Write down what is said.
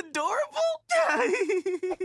adorable?